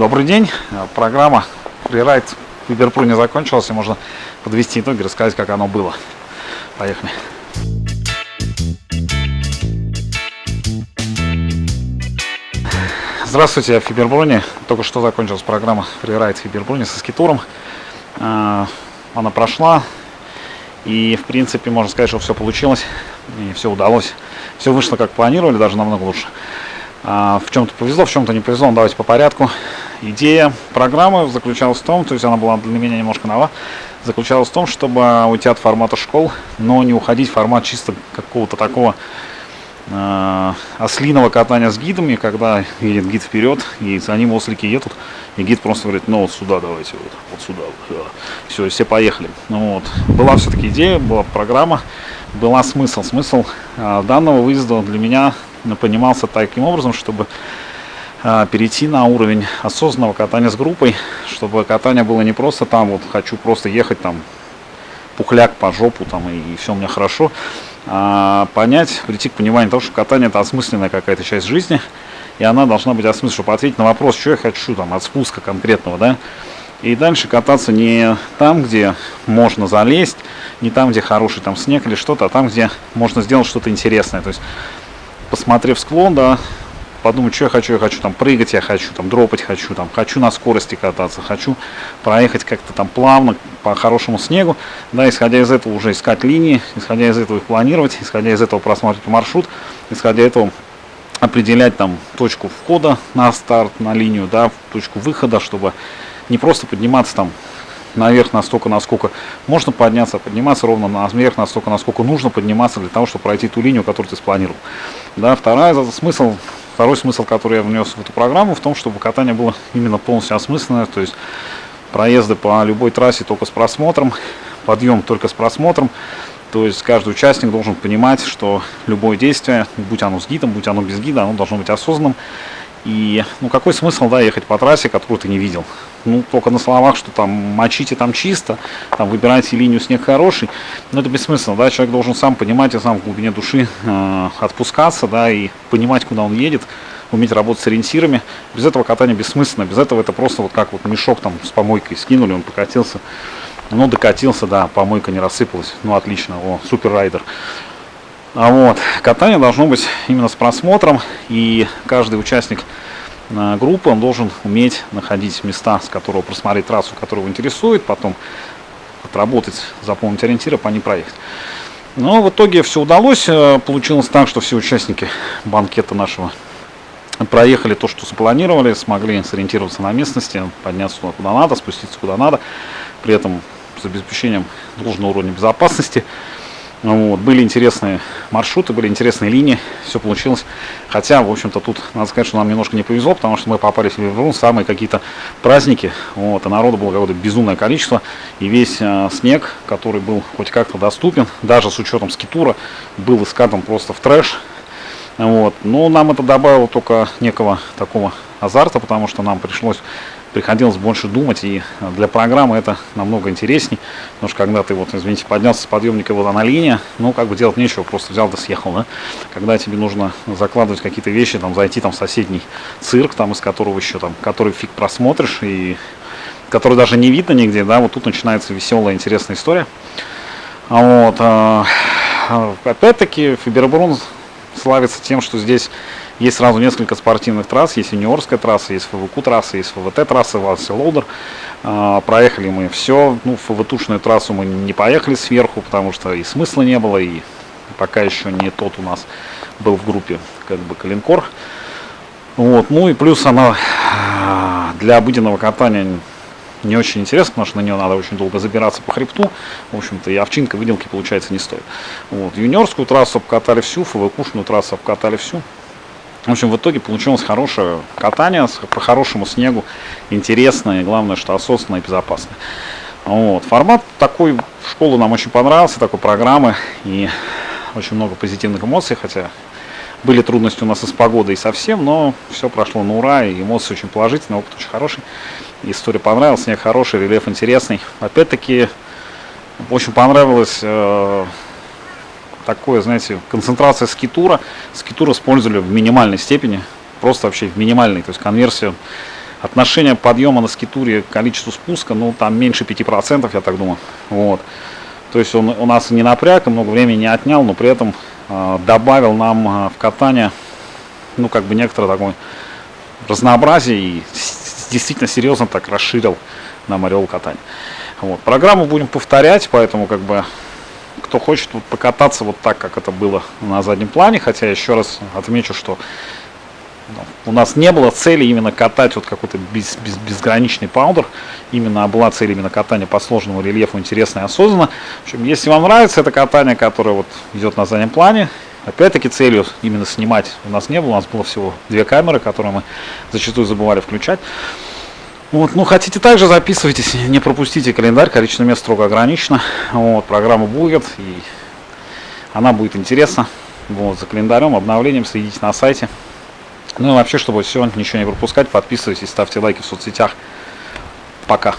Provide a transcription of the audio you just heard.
Добрый день. Программа Freeride в Виберпру не закончилась, и можно подвести итоги, рассказать, как оно было. Поехали. Здравствуйте, я в Фиберброне. Только что закончилась программа Freeride в Фиберброне со скитуром. А, она прошла, и в принципе можно сказать, что все получилось, и все удалось. Все вышло как планировали, даже намного лучше. А, в чем-то повезло, в чем-то не повезло, давайте по порядку. Идея программы заключалась в том, то есть она была для меня немножко нова, заключалась в том, чтобы уйти от формата школ, но не уходить в формат чисто какого-то такого э, ослиного катания с гидами, когда едет гид вперед, и за ним ослики едут, и гид просто говорит, ну вот сюда давайте, вот, вот сюда, вот, все, все поехали. Ну, вот. Была все-таки идея, была программа, была смысл. Смысл э, данного выезда для меня понимался таким образом, чтобы перейти на уровень осознанного катания с группой, чтобы катание было не просто там, вот хочу просто ехать там пухляк по жопу там и, и все у меня хорошо, а понять, прийти к пониманию того, что катание это осмысленная какая-то часть жизни, и она должна быть осмыслена, чтобы ответить на вопрос, что я хочу там от спуска конкретного, да, и дальше кататься не там, где можно залезть, не там, где хороший там снег или что-то, а там, где можно сделать что-то интересное. То есть посмотрев склон, да, подумать, что я хочу, я хочу там прыгать, я хочу там дропать, хочу там, хочу на скорости кататься, хочу проехать как-то там плавно по хорошему снегу, да, исходя из этого уже искать линии, исходя из этого их планировать, исходя из этого просматривать маршрут, исходя из этого определять там точку входа на старт, на линию, да, точку выхода, чтобы не просто подниматься там наверх настолько, насколько можно подняться, а подниматься ровно наверх настолько, насколько нужно подниматься для того, чтобы пройти ту линию, которую ты спланировал. Да, вторая, смысл, второй смысл, который я внес в эту программу, в том, чтобы катание было именно полностью осмысленное, то есть проезды по любой трассе только с просмотром, подъем только с просмотром, то есть каждый участник должен понимать, что любое действие, будь оно с гидом, будь оно без гида, оно должно быть осознанным. И ну какой смысл да, ехать по трассе, которую ты не видел? ну, только на словах, что там мочите там чисто, там выбирайте линию снег хороший, но это бессмысленно, да, человек должен сам понимать и сам в глубине души э, отпускаться, да, и понимать, куда он едет, уметь работать с ориентирами. Без этого катание бессмысленно, без этого это просто вот как вот мешок там с помойкой скинули, он покатился, ну, докатился, да, помойка не рассыпалась, ну, отлично, о, супер райдер. А вот, катание должно быть именно с просмотром, и каждый участник группы, он должен уметь находить места, с которого просмотреть трассу, которая его интересует, потом отработать, запомнить ориентиры, по ней проехать. Но в итоге все удалось. Э, получилось так, что все участники банкета нашего проехали то, что запланировали, смогли сориентироваться на местности, подняться туда, куда надо, спуститься куда надо, при этом с обеспечением должного уровня безопасности. Вот, были интересные маршруты, были интересные линии, все получилось. Хотя, в общем-то, тут надо сказать, что нам немножко не повезло, потому что мы попали в самые какие-то праздники, вот, и народу было какое-то безумное количество, и весь э, снег, который был хоть как-то доступен, даже с учетом скитура, был искатан просто в трэш. Вот. Но нам это добавило только некого такого азарта, потому что нам пришлось приходилось больше думать, и для программы это намного интересней, потому что когда ты, вот, извините, поднялся с подъемника, вот она линия, ну, как бы делать нечего, просто взял да съехал, да, когда тебе нужно закладывать какие-то вещи, там, зайти там в соседний цирк, там, из которого еще, там, который фиг просмотришь, и который даже не видно нигде, да, вот тут начинается веселая, интересная история. Вот, а, опять-таки, Фибербрун славится тем, что здесь есть сразу несколько спортивных трасс, есть юниорская трасса, есть ФВК трасса, есть ФВТ трасса, Валси Лоудер. А, проехали мы все, ну, ФВТушную трассу мы не поехали сверху, потому что и смысла не было, и пока еще не тот у нас был в группе, как бы, Калинкор. Вот, ну и плюс она а, для обыденного катания не очень интересно, потому что на нее надо очень долго забираться по хребту. В общем-то, и овчинка выделки, получается, не стоит. Вот. Юниорскую трассу обкатали всю, ФВКушную трассу обкатали всю. В общем, в итоге получилось хорошее катание по хорошему снегу, интересное, главное, что осознанное и безопасное. Вот. Формат такой школы нам очень понравился, такой программы, и очень много позитивных эмоций, хотя были трудности у нас и с погодой, и совсем, но все прошло на ура, и эмоции очень положительные, опыт очень хороший. История понравилась, снег хороший, рельеф интересный. Опять-таки, очень понравилось э, такое, знаете, концентрация скитура. Скитур использовали в минимальной степени, просто вообще в минимальной, то есть конверсию отношение подъема на скитуре к количеству спуска, ну, там меньше 5%, я так думаю. Вот. То есть он у нас не напряг, много времени не отнял, но при этом э, добавил нам э, в катание, ну, как бы некоторое такое разнообразие и действительно серьезно так расширил нам ореол катания. Вот. Программу будем повторять, поэтому как бы кто хочет вот, покататься вот так, как это было на заднем плане, хотя еще раз отмечу, что у нас не было цели именно катать вот какой-то без, без, безграничный паудер. Именно была цель именно катания по сложному рельефу интересно и осознанно. В общем, если вам нравится это катание, которое вот идет на заднем плане, опять-таки целью именно снимать у нас не было. У нас было всего две камеры, которые мы зачастую забывали включать. Вот, ну, хотите также записывайтесь, не пропустите календарь, количество мест строго ограничено. Вот, программа будет, и она будет интересна. Вот, за календарем, обновлением следите на сайте. Ну и вообще, чтобы все, ничего не пропускать, подписывайтесь, ставьте лайки в соцсетях. Пока.